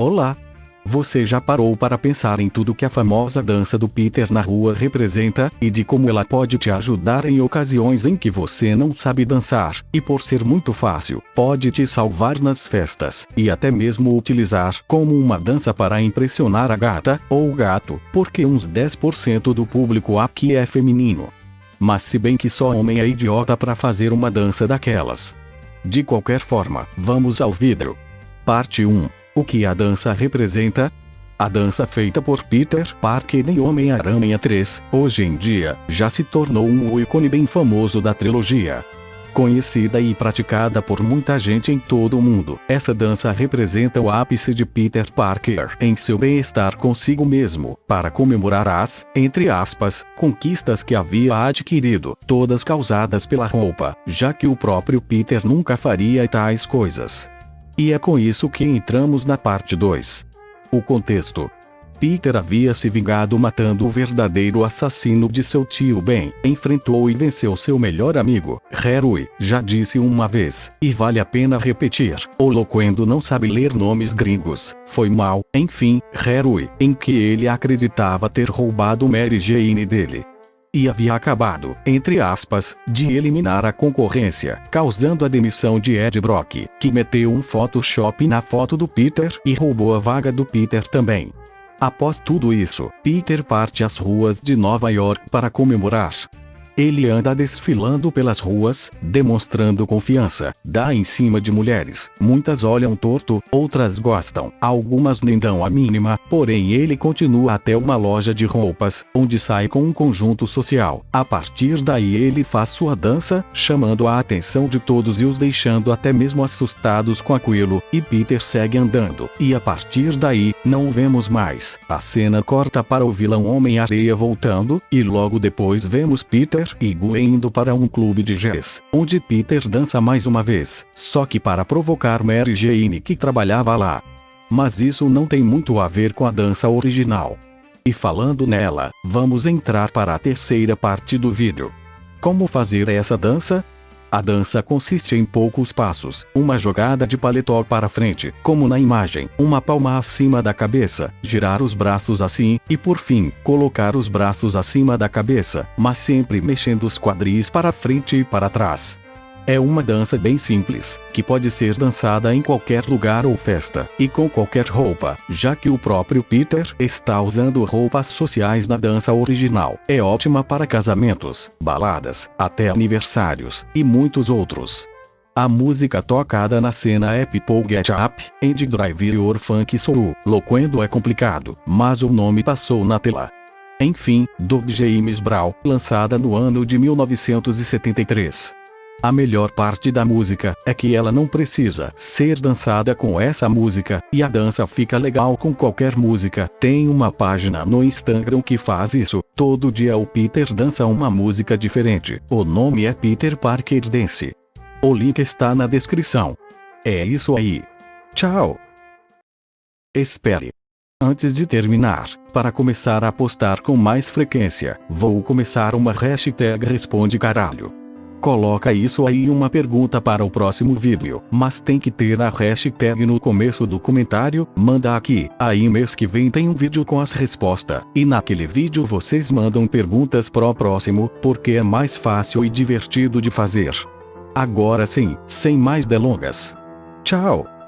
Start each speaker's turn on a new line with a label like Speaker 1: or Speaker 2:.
Speaker 1: Olá! Você já parou para pensar em tudo que a famosa dança do Peter na rua representa, e de como ela pode te ajudar em ocasiões em que você não sabe dançar, e por ser muito fácil, pode te salvar nas festas, e até mesmo utilizar como uma dança para impressionar a gata, ou gato, porque uns 10% do público aqui é feminino. Mas se bem que só homem é idiota para fazer uma dança daquelas. De qualquer forma, vamos ao vidro. Parte 1 o que a dança representa? A dança feita por Peter Parker em Homem-Aranha 3, hoje em dia, já se tornou um ícone bem famoso da trilogia. Conhecida e praticada por muita gente em todo o mundo, essa dança representa o ápice de Peter Parker em seu bem-estar consigo mesmo, para comemorar as, entre aspas, conquistas que havia adquirido, todas causadas pela roupa, já que o próprio Peter nunca faria tais coisas. E é com isso que entramos na parte 2. O contexto. Peter havia se vingado matando o verdadeiro assassino de seu tio Ben, enfrentou e venceu seu melhor amigo, Harry, já disse uma vez, e vale a pena repetir, o Loquendo não sabe ler nomes gringos, foi mal, enfim, Harry, em que ele acreditava ter roubado Mary Jane dele e havia acabado, entre aspas, de eliminar a concorrência, causando a demissão de Ed Brock, que meteu um Photoshop na foto do Peter e roubou a vaga do Peter também. Após tudo isso, Peter parte às ruas de Nova York para comemorar. Ele anda desfilando pelas ruas, demonstrando confiança, dá em cima de mulheres. Muitas olham torto, outras gostam, algumas nem dão a mínima, porém ele continua até uma loja de roupas, onde sai com um conjunto social. A partir daí ele faz sua dança, chamando a atenção de todos e os deixando até mesmo assustados com aquilo, e Peter segue andando. E a partir daí, não o vemos mais. A cena corta para o vilão Homem-Areia voltando, e logo depois vemos Peter e Gwen indo para um clube de jazz, onde Peter dança mais uma vez, só que para provocar Mary Jane que trabalhava lá. Mas isso não tem muito a ver com a dança original. E falando nela, vamos entrar para a terceira parte do vídeo. Como fazer essa dança? A dança consiste em poucos passos, uma jogada de paletó para frente, como na imagem, uma palma acima da cabeça, girar os braços assim, e por fim, colocar os braços acima da cabeça, mas sempre mexendo os quadris para frente e para trás. É uma dança bem simples, que pode ser dançada em qualquer lugar ou festa, e com qualquer roupa, já que o próprio Peter está usando roupas sociais na dança original. É ótima para casamentos, baladas, até aniversários, e muitos outros. A música tocada na cena é People Get Up, and Drive Your Funk Soul. Loquendo é complicado, mas o nome passou na tela. Enfim, Doug James Brown, lançada no ano de 1973. A melhor parte da música é que ela não precisa ser dançada com essa música, e a dança fica legal com qualquer música. Tem uma página no Instagram que faz isso. Todo dia o Peter dança uma música diferente. O nome é Peter Parker Dance. O link está na descrição. É isso aí. Tchau. Espere. Antes de terminar, para começar a postar com mais frequência, vou começar uma hashtag Responde Caralho. Coloca isso aí uma pergunta para o próximo vídeo, mas tem que ter a hashtag no começo do comentário, manda aqui, aí mês que vem tem um vídeo com as respostas, e naquele vídeo vocês mandam perguntas pro próximo, porque é mais fácil e divertido de fazer. Agora sim, sem mais delongas. Tchau!